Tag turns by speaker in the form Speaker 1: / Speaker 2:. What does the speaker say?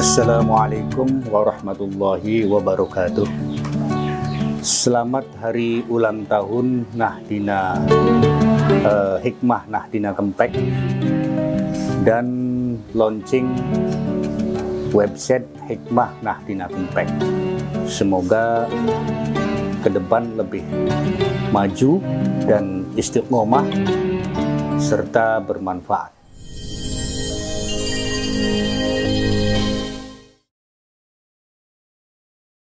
Speaker 1: Assalamualaikum warahmatullahi wabarakatuh. Selamat hari ulang tahun Nahdina uh, Hikmah Nahdina Kempek dan launching website Hikmah Nahdina Kempek. Semoga ke depan lebih maju dan istiqomah serta bermanfaat.